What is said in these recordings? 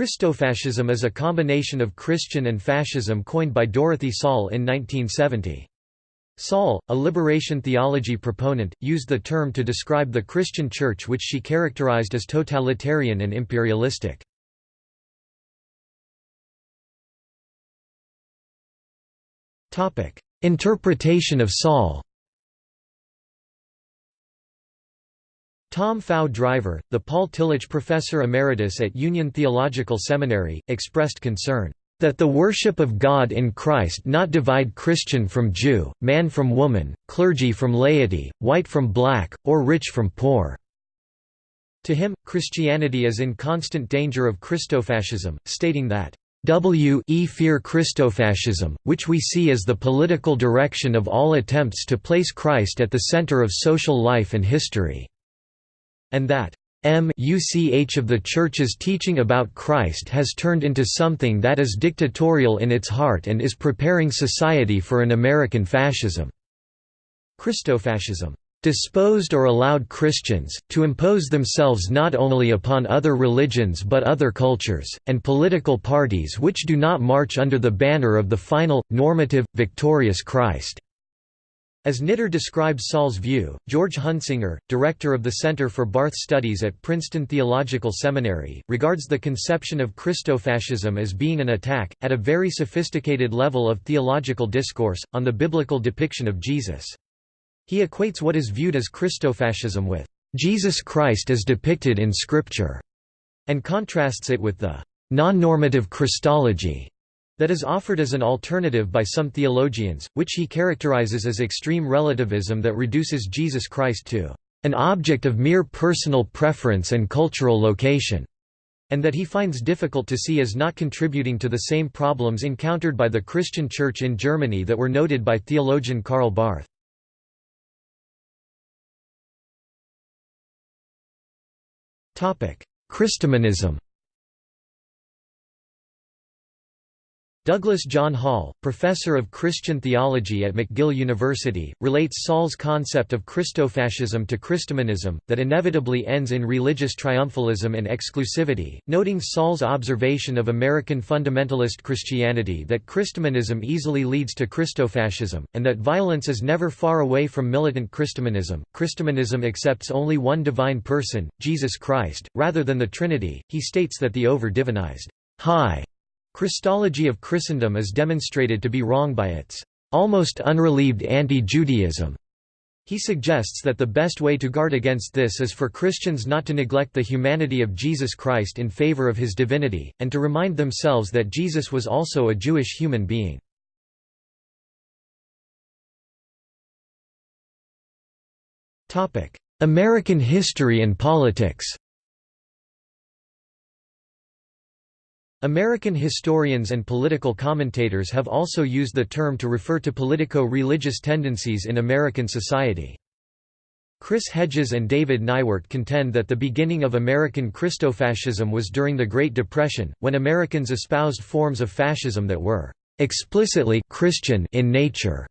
Christofascism is a combination of Christian and fascism coined by Dorothee Sölle in 1970. Sölle, a liberation theology proponent, used the term to describe the Christian Church which she characterized as totalitarian and imperialistic. Interpretation of Sölle Tom Faw Driver, the Paul Tillich Professor Emeritus at Union Theological Seminary, expressed concern, "...that the worship of God in Christ not divide Christian from Jew, man from woman, clergy from laity, white from black, or rich from poor." To him, Christianity is in constant danger of Christofascism, stating that, we fear Christofascism, which we see as the political direction of all attempts to place Christ at the center of social life and history and that much of the Church's teaching about Christ has turned into something that is dictatorial in its heart and is preparing society for an American fascism. Christofascism. Disposed or allowed Christians, to impose themselves not only upon other religions but other cultures, and political parties which do not march under the banner of the final, normative, victorious Christ." As Knitter describes Sölle's view, George Hunsinger, director of the Center for Barth Studies at Princeton Theological Seminary, regards the conception of Christofascism as being an attack, at a very sophisticated level of theological discourse, on the biblical depiction of Jesus. He equates what is viewed as Christofascism with Jesus Christ as depicted in Scripture, and contrasts it with the non-normative Christology that is offered as an alternative by some theologians, which he characterizes as extreme relativism that reduces Jesus Christ to an object of mere personal preference and cultural location, and that he finds difficult to see as not contributing to the same problems encountered by the Christian Church in Germany that were noted by theologian Karl Barth. Christomonism Douglas John Hall, professor of Christian theology at McGill University, relates Sölle's concept of Christofascism to Christomonism, that inevitably ends in religious triumphalism and exclusivity, noting Sölle's observation of American fundamentalist Christianity that Christomonism easily leads to Christofascism, and that violence is never far away from militant Christomonism. Christomonism accepts only one divine person, Jesus Christ, rather than the Trinity. He states that the over-divinized, high Christology of Christendom is demonstrated to be wrong by its almost unrelieved anti-Judaism. He suggests that the best way to guard against this is for Christians not to neglect the humanity of Jesus Christ in favor of his divinity, and to remind themselves that Jesus was also a Jewish human being. American history and politics American historians and political commentators have also used the term to refer to politico-religious tendencies in American society. Chris Hedges and David Neiwert contend that the beginning of American Christofascism was during the Great Depression, when Americans espoused forms of fascism that were explicitly Christian in nature.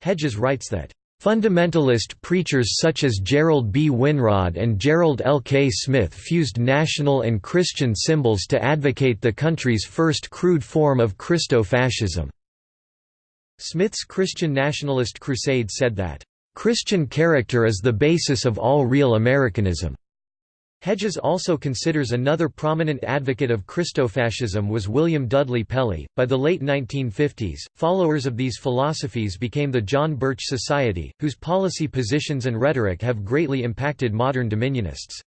Hedges writes that Fundamentalist preachers such as Gerald B. Winrod and Gerald L. K. Smith fused national and Christian symbols to advocate the country's first crude form of Christo-fascism. Smith's Christian nationalist crusade said that, "...Christian character is the basis of all real Americanism." Hedges also considers another prominent advocate of Christofascism was William Dudley Pelley. By the late 1950s, followers of these philosophies became the John Birch Society, whose policy positions and rhetoric have greatly impacted modern Dominionists.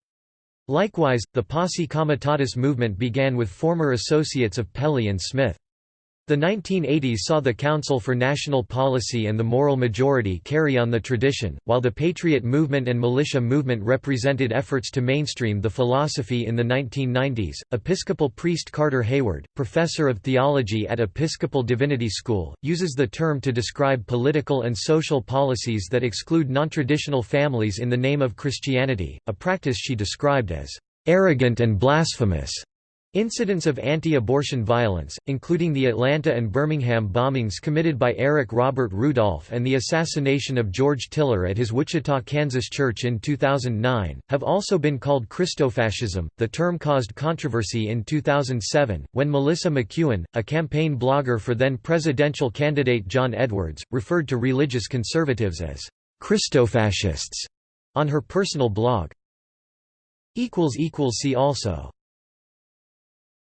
Likewise, the Posse Comitatus movement began with former associates of Pelley and Smith. The 1980s saw the Council for National Policy and the Moral Majority carry on the tradition, while the Patriot Movement and Militia Movement represented efforts to mainstream the philosophy in the 1990s. Episcopal priest Carter Heyward, professor of theology at Episcopal Divinity School, uses the term to describe political and social policies that exclude nontraditional families in the name of Christianity, a practice she described as arrogant and blasphemous. Incidents of anti-abortion violence, including the Atlanta and Birmingham bombings committed by Eric Robert Rudolph and the assassination of George Tiller at his Wichita, Kansas church in 2009, have also been called Christofascism. The term caused controversy in 2007, when Melissa McEwen, a campaign blogger for then presidential candidate John Edwards, referred to religious conservatives as Christofascists on her personal blog. See also